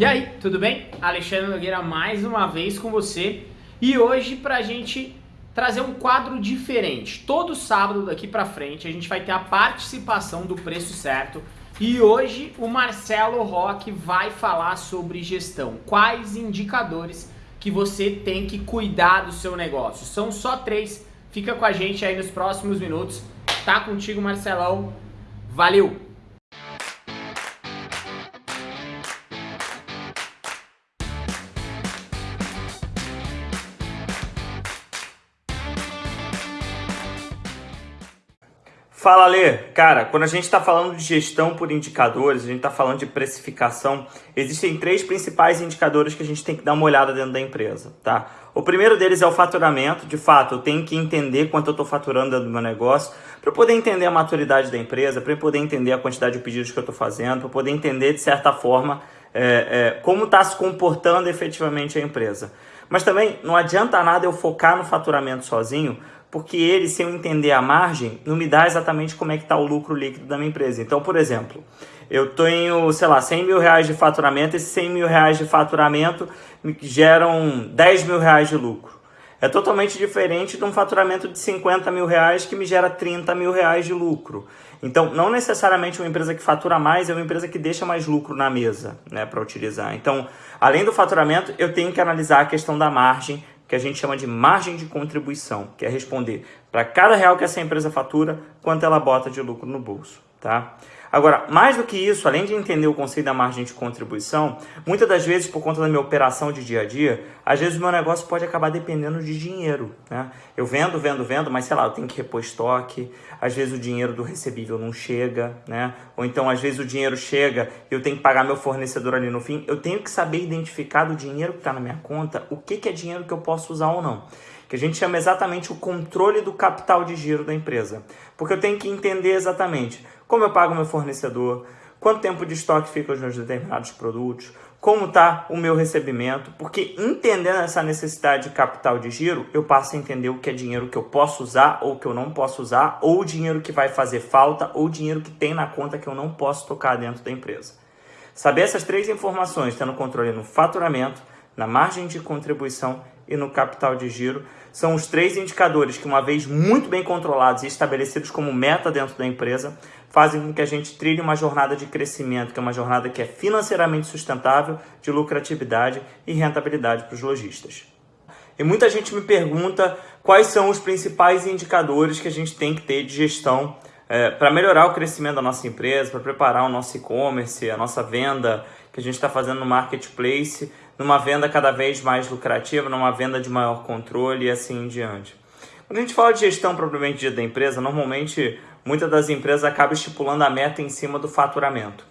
E aí, tudo bem? Alexandre Nogueira mais uma vez com você e hoje pra gente trazer um quadro diferente. Todo sábado daqui pra frente a gente vai ter a participação do preço certo e hoje o Marcelo Roque vai falar sobre gestão. Quais indicadores que você tem que cuidar do seu negócio? São só três. Fica com a gente aí nos próximos minutos. Tá contigo, Marcelão. Valeu! Fala, Lê. Cara, quando a gente está falando de gestão por indicadores, a gente está falando de precificação, existem três principais indicadores que a gente tem que dar uma olhada dentro da empresa, tá? O primeiro deles é o faturamento. De fato, eu tenho que entender quanto eu estou faturando dentro do meu negócio para poder entender a maturidade da empresa, para poder entender a quantidade de pedidos que eu estou fazendo, para poder entender, de certa forma, é, é, como está se comportando efetivamente a empresa. Mas também não adianta nada eu focar no faturamento sozinho, porque ele, sem eu entender a margem, não me dá exatamente como é que está o lucro líquido da minha empresa. Então, por exemplo, eu tenho, sei lá, 100 mil reais de faturamento, esses 100 mil reais de faturamento me geram 10 mil reais de lucro. É totalmente diferente de um faturamento de 50 mil reais que me gera 30 mil reais de lucro. Então, não necessariamente uma empresa que fatura mais é uma empresa que deixa mais lucro na mesa né, para utilizar. Então, além do faturamento, eu tenho que analisar a questão da margem que a gente chama de margem de contribuição, que é responder para cada real que essa empresa fatura, quanto ela bota de lucro no bolso, tá? Agora, mais do que isso, além de entender o conceito da margem de contribuição, muitas das vezes, por conta da minha operação de dia a dia, às vezes o meu negócio pode acabar dependendo de dinheiro. Né? Eu vendo, vendo, vendo, mas sei lá, eu tenho que repor estoque, às vezes o dinheiro do recebível não chega, né? ou então às vezes o dinheiro chega e eu tenho que pagar meu fornecedor ali no fim. Eu tenho que saber identificar do dinheiro que está na minha conta o que, que é dinheiro que eu posso usar ou não que a gente chama exatamente o controle do capital de giro da empresa. Porque eu tenho que entender exatamente como eu pago meu fornecedor, quanto tempo de estoque fica os meus determinados produtos, como está o meu recebimento, porque entendendo essa necessidade de capital de giro, eu passo a entender o que é dinheiro que eu posso usar ou que eu não posso usar, ou dinheiro que vai fazer falta, ou dinheiro que tem na conta que eu não posso tocar dentro da empresa. Saber essas três informações, tendo controle no faturamento, na margem de contribuição e no capital de giro, são os três indicadores que, uma vez muito bem controlados e estabelecidos como meta dentro da empresa, fazem com que a gente trilhe uma jornada de crescimento, que é uma jornada que é financeiramente sustentável, de lucratividade e rentabilidade para os lojistas. E muita gente me pergunta quais são os principais indicadores que a gente tem que ter de gestão é, para melhorar o crescimento da nossa empresa, para preparar o nosso e-commerce, a nossa venda que a gente está fazendo no marketplace, numa venda cada vez mais lucrativa, numa venda de maior controle e assim em diante. Quando a gente fala de gestão propriamente dita da empresa, normalmente muitas das empresas acabam estipulando a meta em cima do faturamento.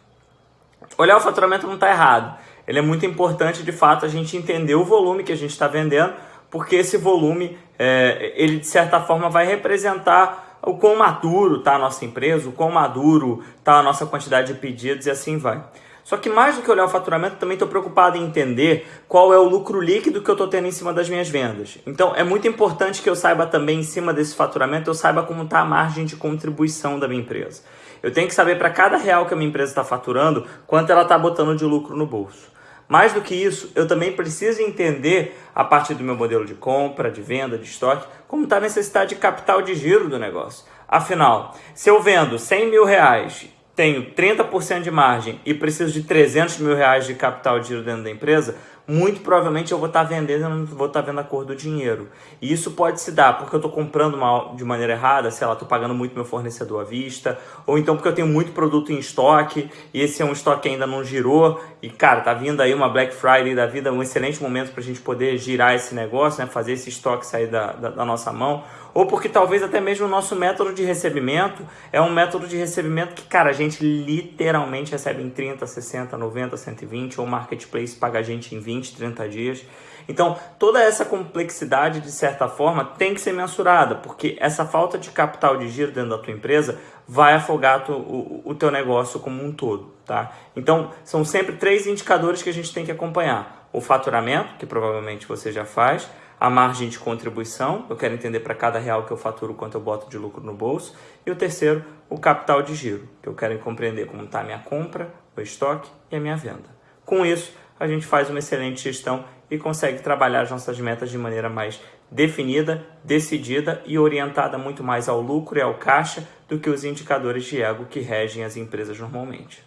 Olhar o faturamento não está errado. Ele é muito importante, de fato, a gente entender o volume que a gente está vendendo, porque esse volume, é, ele de certa forma vai representar o quão maduro está a nossa empresa, o quão maduro está a nossa quantidade de pedidos e assim vai. Só que mais do que olhar o faturamento, também estou preocupado em entender qual é o lucro líquido que eu estou tendo em cima das minhas vendas. Então é muito importante que eu saiba também em cima desse faturamento, eu saiba como está a margem de contribuição da minha empresa. Eu tenho que saber para cada real que a minha empresa está faturando, quanto ela está botando de lucro no bolso. Mais do que isso, eu também preciso entender, a partir do meu modelo de compra, de venda, de estoque, como está a necessidade de capital de giro do negócio. Afinal, se eu vendo 100 mil reais tenho 30% de margem e preciso de 300 mil reais de capital de giro dentro da empresa, muito provavelmente eu vou estar vendendo e não vou estar vendo a cor do dinheiro. E isso pode se dar porque eu estou comprando uma, de maneira errada, sei lá, estou pagando muito meu fornecedor à vista, ou então porque eu tenho muito produto em estoque e esse é um estoque que ainda não girou e, cara, tá vindo aí uma Black Friday da vida, um excelente momento para a gente poder girar esse negócio, né, fazer esse estoque sair da, da, da nossa mão ou porque talvez até mesmo o nosso método de recebimento é um método de recebimento que, cara, a gente literalmente recebe em 30, 60, 90, 120, ou o marketplace paga a gente em 20, 30 dias. Então, toda essa complexidade, de certa forma, tem que ser mensurada, porque essa falta de capital de giro dentro da tua empresa vai afogar tu, o, o teu negócio como um todo, tá? Então, são sempre três indicadores que a gente tem que acompanhar. O faturamento, que provavelmente você já faz, a margem de contribuição, eu quero entender para cada real que eu faturo quanto eu boto de lucro no bolso, e o terceiro, o capital de giro, que eu quero compreender como está a minha compra, o estoque e a minha venda. Com isso, a gente faz uma excelente gestão e consegue trabalhar as nossas metas de maneira mais definida, decidida e orientada muito mais ao lucro e ao caixa do que os indicadores de ego que regem as empresas normalmente.